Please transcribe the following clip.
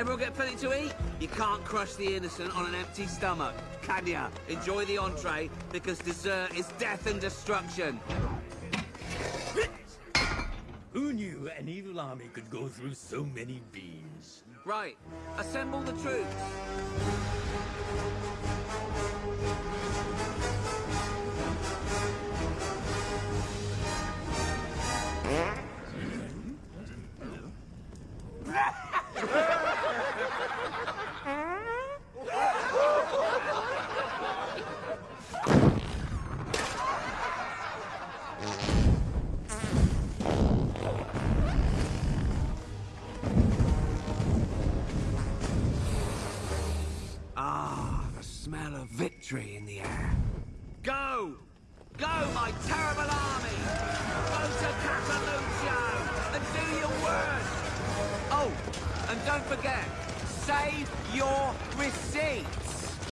Everyone get plenty to eat? You can't crush the innocent on an empty stomach, can ya? Enjoy the entree, because dessert is death and destruction. Who knew an evil army could go through so many beans? Right, assemble the troops. Smell of victory in the air. Go! Go, my terrible army! Go to Cataluccio and do your worst! Oh, and don't forget, save your receipts!